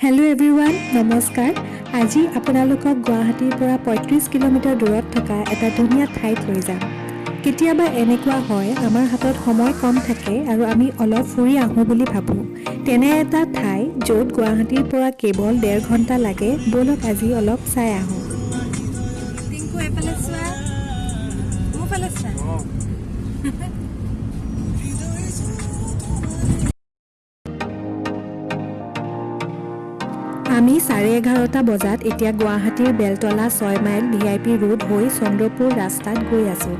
Hello everyone নমস্কাৰ। আজি আপোনালোকক গুৱাহাটীৰ পৰা পঁয়ত্ৰিছ কিলোমিটাৰ দূৰত থকা এটা ধুনীয়া ঠাইত লৈ যাম। কেতিয়াবা এনেকুৱা হয় আমাৰ হাতত সময় কম থাকে আৰু আমি অলপ ফুৰি আহোঁ বুলি ভাবোঁ। তেনে এটা ঠাই য'ত গুৱাহাটীৰ পৰা কেৱল ডেৰ ঘণ্টা লাগে ব'লক আজি অলপ চাই আহোঁ। টিংকু এইফালে চোৱা মোৰ ফালে চোৱা। আমি চাৰে এঘাৰটা বজাত এতিয়া গুৱাহাটীৰ বেলতলা ছয় mile V I P road হৈ চন্দ্ৰপুৰ ৰাস্তাত গৈ আছোঁ।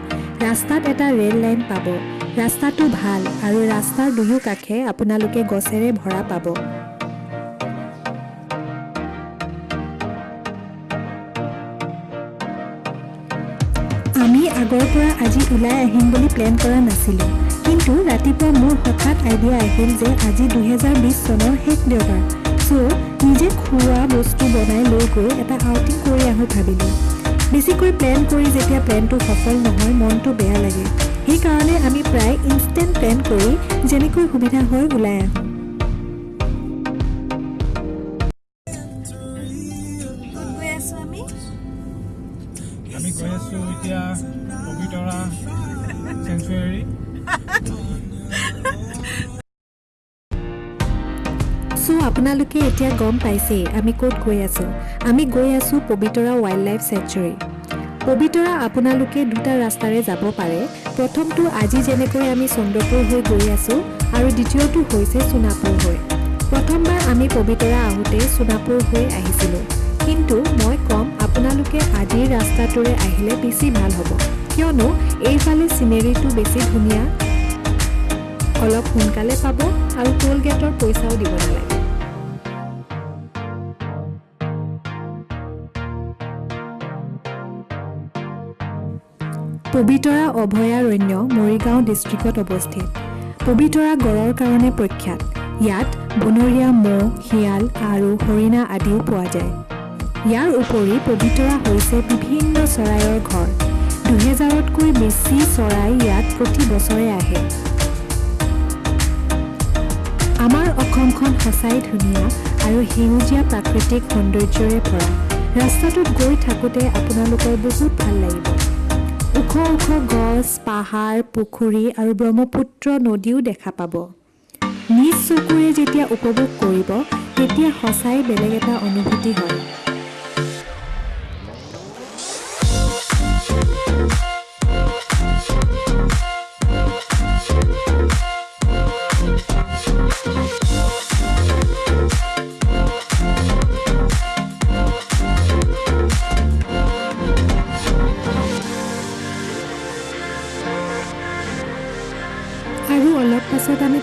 ৰাস্তাত এটা ৰেল লাইন পাব। ৰাস্তাটো ভাল আৰু ৰাস্তাৰ দুয়ো কাষে আপোনালোকে গছেৰে ভৰা পাব। আমি আগৰ পৰা আজি ওলাই আহিম বুলি প্লেন কৰা নাছিলোঁ। কিন্তু ৰাতিপুৱা মোৰ হঠাৎ আইডিয়া আহিল যে আজি দুহেজাৰ বিছ চনৰ শেষ দেওবাৰ। চ' নিজে খোৱা বস্তু বনাই লৈ গৈ এটা আউটিং কৰি আহোঁ ভাবিলোঁ। বেছিকৈ প্লেন কৰি যেতিয়া প্লেনটো সফল নহয় মনটো বেয়া লাগে। সেইকাৰণে আমি প্ৰায় ইনষ্টেণ্ট প্লেন কৰি যেনেকৈ সুবিধা হয় ওলাই আহোঁ। আপোনালোকে এতিয়া গম পাইছেই? আমি ক'ত গৈ আছোঁ? আমি গৈ আছোঁ Pobitora wild life sanctuary Pobitora আপোনালোকে দুটা ৰাস্তাৰে যাব পাৰে। প্ৰথমটো আজি যেনেকৈ আমি চন্দ্ৰপুৰ হৈ গৈ আছোঁ আৰু দ্বিতীয়টো হৈছে সোণাপুৰ হৈ। প্ৰথমবাৰ আমি পবিতৰা আহোঁতে সোণাপুৰ হৈ আহিছিলোঁ। কিন্তু মই ক'ম আপোনালোকে আজিৰ ৰাস্তাটোৰে আহিলে বেছি ভাল হ'ব। কিয়নো এইফালে চিনেৰীটো বেছি ধুনীয়া। অলপ সোনকালে পাব আৰু টোল গেটৰ পইচাও দিব নালাগে। পবিতৰা অভয়াৰণ্য মৰিগাঁও ডিষ্ট্ৰিক্টত অৱস্থিত। পবিতৰা গড়ৰ কাৰণে প্ৰখ্যাত। ইয়াত বনৰীয়া মহ শিয়াল আৰু হৰিণা আদিও পোৱা যায়। ইয়াৰ উপৰি পবিতৰা হৈছে বিভিন্ন চৰাইৰ ঘৰ। দুহেজাৰতকৈ বেছি চৰাই ইয়াত প্ৰতি বছৰে আহে। আমাৰ অসমখন সঁচাই ধুনীয়া আৰু সেউজীয়া প্ৰাকৃতিক সৌন্দৰ্যৰে ভৰা। ৰাস্তাটোত গৈ থাকোঁতে আপোনালোকৰ বহুত ভাল লাগিব। ওখ ওখ গছ পাহাৰ পুখুৰী আৰু ব্ৰহ্মপুত্ৰ নদীও দেখা পাব। নিজ চকুৰে যেতিয়া উপভোগ কৰিব তেতিয়া সঁচাই বেলেগ এটা অনুভূতি হয়।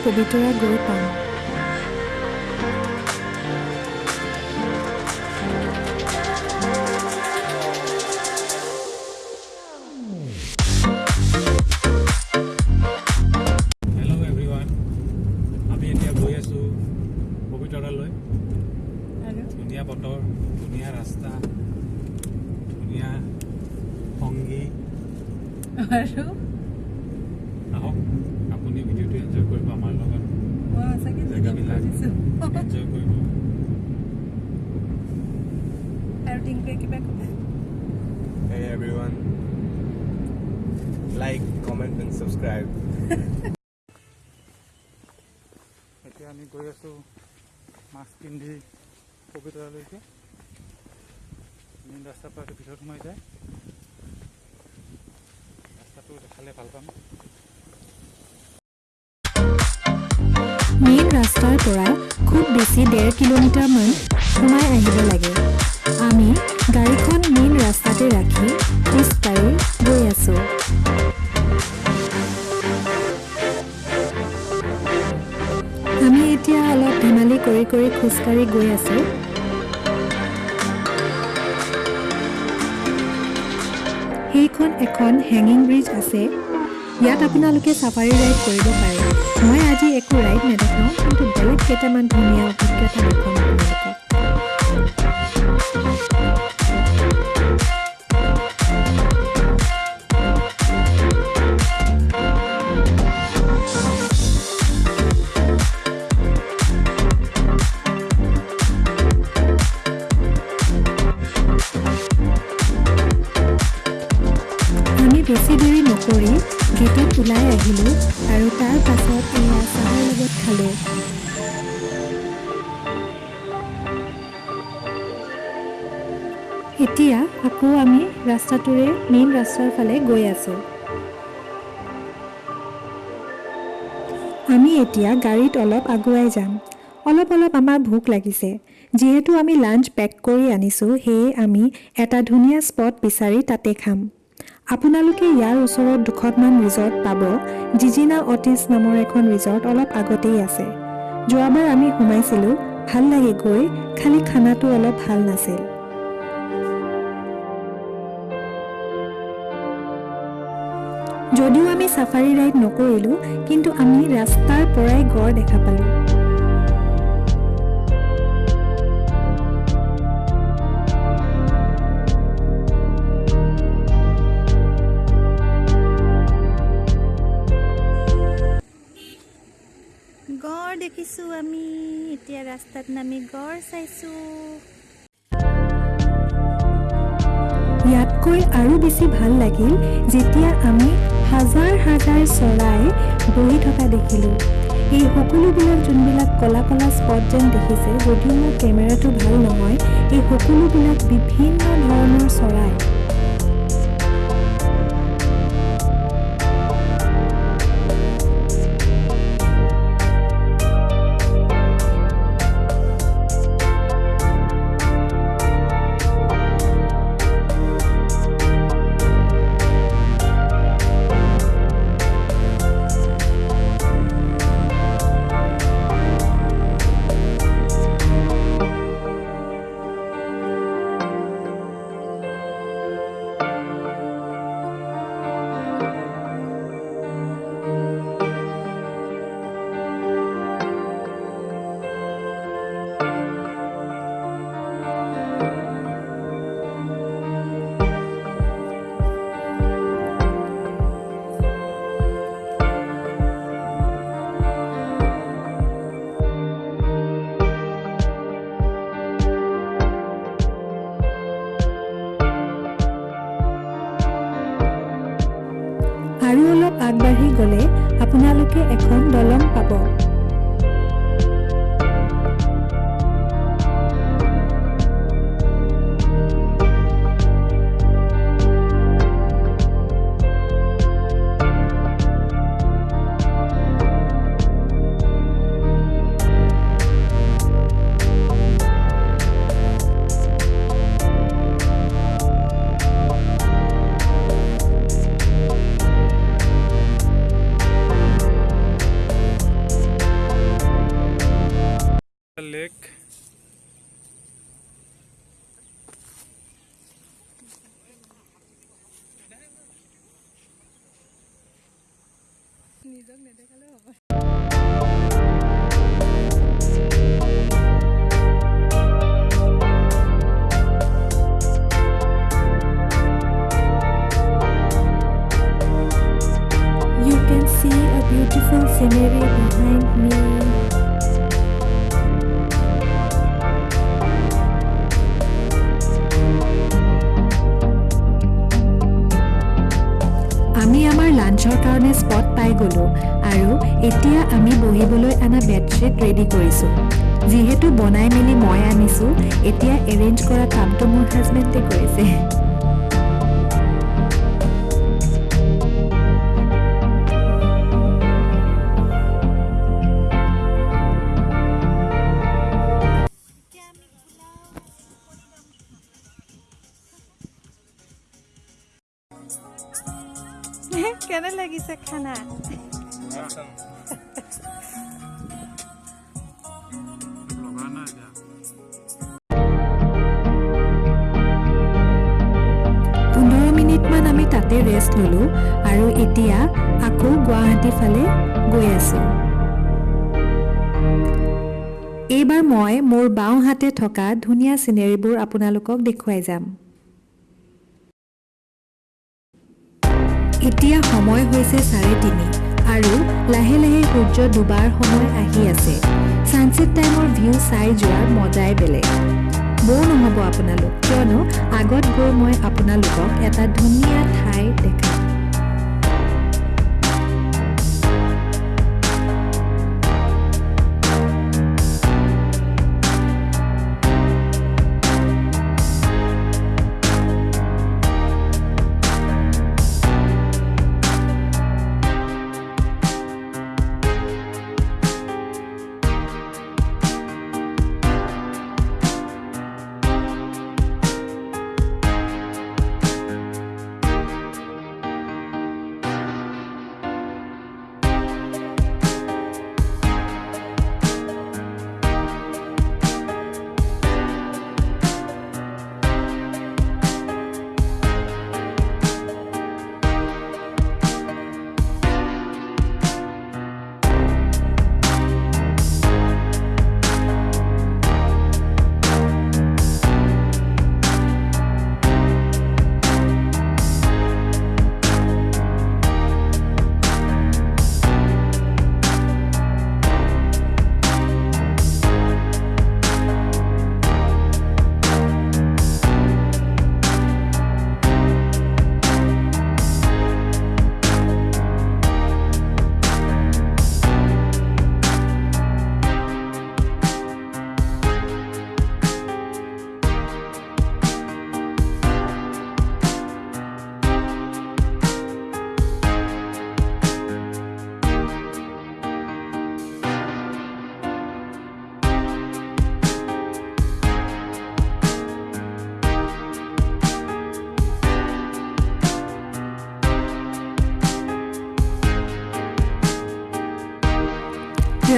পবিতৰা গৈ পাম হেল্ল' এভৰিৱান আমি এতিয়া গৈ আছোঁ পবিতৰালৈ। আৰু? ধুনীয়া বতৰ ধুনীয়া ৰাস্তা ধুনীয়া সংগী। আৰু? আহক আপুনি ভিডিঅ'টো এনজয় কৰিব আমাৰ লগত জেগাবিলাক এনজয় কৰিব আৰু টিংকুৱে কিবা ক'বা Hey everyone. Like, comment and subscribe. এতিয়া আমি গৈ আছোঁ মাস্ক পিন্ধি পবিতৰালৈকে মেইন ৰাস্তাৰ পৰা ভিতৰত সোমাই যায়। ৰাস্তাটো দেখালে ভাল পাম। মেইন ৰাস্তাৰ পৰা খুব বেছি ডেৰ কিলোমিটাৰমান সোমাই আহিব লাগে। আমি গাড়ীখন মেইন ৰাস্তাতে ৰাখি খোজকাঢ়ি গৈ আছোঁ। আমি এতিয়া অলপ ধেমালি কৰি কৰি খোজকাঢ়ি গৈ আছোঁ। সেইখন এখন হেঙিং ব্ৰিজ আছে। ইয়াত আপোনালোকে চাফাৰী ৰাইড কৰিব পাৰে। মই আজি একো ৰাইড নেদেখাওঁ কিন্তু বেলেগ কেইটামান ধুনীয়া অভিজ্ঞতা দেখাম আপোনালোকক। বেছি দেৰি নকৰি গেটত ওলাই আহিলোঁ আৰু তাৰ পাছত এয়া চাহৰ লগত খালোঁ। এতিয়া আকৌ আমি ৰাস্তাটোৰে মেইন ৰাস্তাৰ ফালে গৈ আছোঁ। আমি এতিয়া গাড়ীত অলপ আগুৱাই যাম। অলপ অলপ আমাৰ ভোক লাগিছে। যিহেতু আমি লাঞ্চ পেক কৰি আনিছোঁ সেয়ে আমি এটা ধুনীয়া স্পট বিচাৰি তাতে খাম। আপোনালোকে ইয়াৰ ওচৰত দুখনমান ৰিজৰ্ট পাব জিজিনা অটিছ নামৰ এখন ৰিজৰ্ট অলপ আগতেই আছে। যোৱাবাৰ আমি সোমাইছিলোঁ ভাল লাগে গৈ খালি খানাটো অলপ ভাল নাছিল। যদিও আমি চাফাৰী ৰাইড নকৰিলোঁ কিন্তু আমি ৰাস্তাৰ পৰাই গড় দেখা পালোঁ। দেখিছোঁ আমি এতিয়া ৰাস্তাত নামি গড় চাইছোঁ। ইয়াতকৈ আৰু বেছি ভাল লাগিল যেতিয়া আমি হাজাৰ হাজাৰ চৰাই বহি থকা দেখিলোঁ। এই সকলোবিলাক যোনবিলাক ক'লা ক'লা স্পট যেন দেখিছে যদিও মোৰ কেমেৰাটো ভাল নহয় এই সকলোবিলাক বিভিন্ন ধৰণৰ চৰাই আৰু অলপ আগবাঢ়ি গ'লে আপোনালোকে এখন দলং পাব। Beautiful scenery behind me. আমি আমাৰ লাঞ্চৰ কাৰণে স্পট পাই গ'লোঁ আৰু এতিয়া আমি বহিবলৈ অনা বেডশ্বীট ৰেডি কৰিছোঁ যিহেতু বনাই মেলি মই আনিছোঁ এতিয়া এৰেঞ্জ কৰা কামটো মোৰ হাজবেণ্ডে কৰিছে ল'লোঁ আৰু এতিয়া আকৌ গুৱাহাটী ফালে গৈ আছোঁ। এইবাৰ মই মোৰ বাওঁহাতে থকা ধুনীয়া চিনেৰীবোৰ আপোনালোকক দেখুৱাই যাম। এতিয়া সময় হৈছে চাৰে তিনি আৰু লাহে লাহে সূৰ্য ডুবাৰ সময় আহি আছে। ছানছেট টাইমৰ ভিউ চাই যোৱাৰ মজাই বেলেগ। বৌ নহ'ব আপোনালোক কিয়নো আগত গৈ মই আপোনালোকক এটা ধুনীয়া ঠাই দেখাম।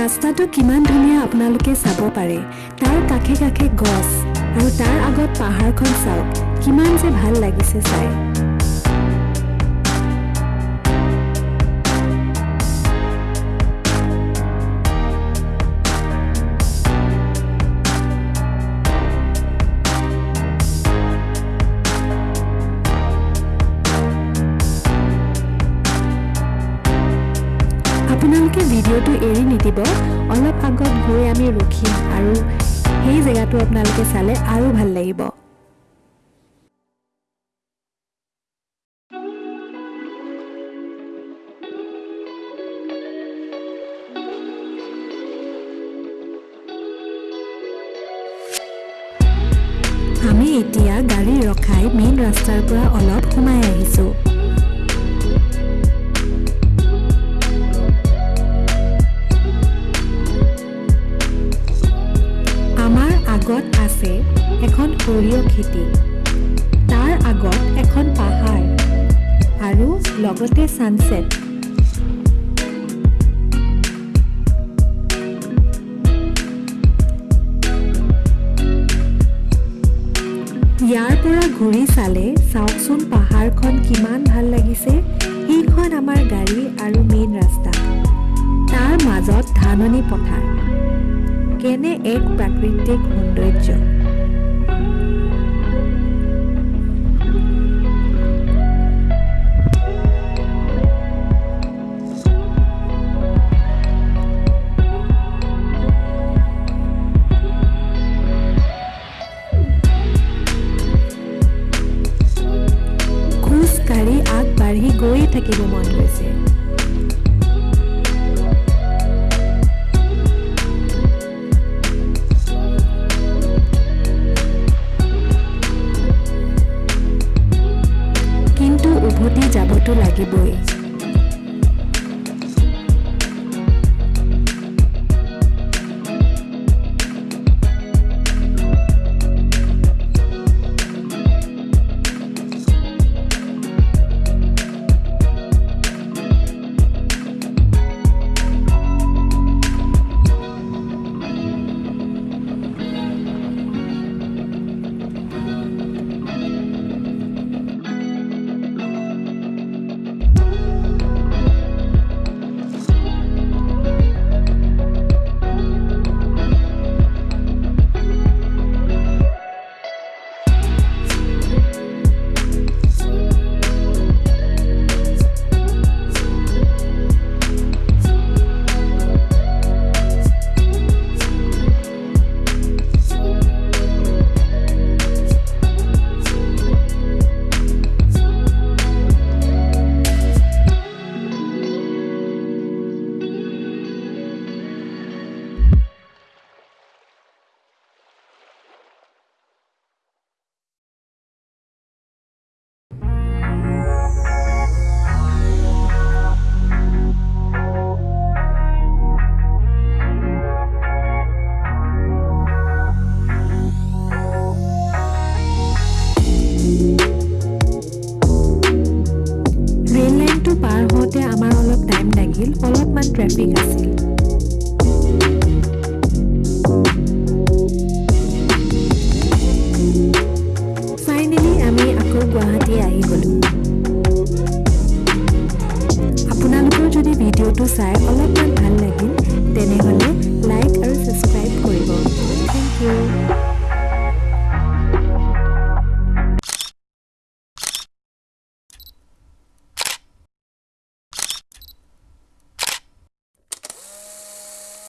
ৰাস্তাটো কিমান ধুনীয়া আপোনালোকে চাব পাৰে। তাৰ কাষে কাষে গছ আৰু তাৰ আগত পাহাৰখন চাওক। কিমান যে ভাল লাগিছে চাই। জেগাটো আপোনালোকে চালে আৰু ভাল লাগিব। আমি এতিয়া গাড়ী ৰখাই মেইন ৰাস্তাৰ পৰা অলপ সোমাই আহিছোঁ। আগত আছে এখন সৰিয়হ খেতি। তাৰ আগত এখন পাহাৰ আৰু লগতে ছানছেট ইয়াৰ পৰা ঘূৰি চালে চাওকচোন পাহাৰখন কিমান ভাল লাগিছে। সেইখন আমাৰ গাড়ী আৰু মেইন ৰাস্তা। তাৰ মাজত ধাননি পথাৰ। কেনে এক প্ৰাকৃতিক সৌন্দৰ্য।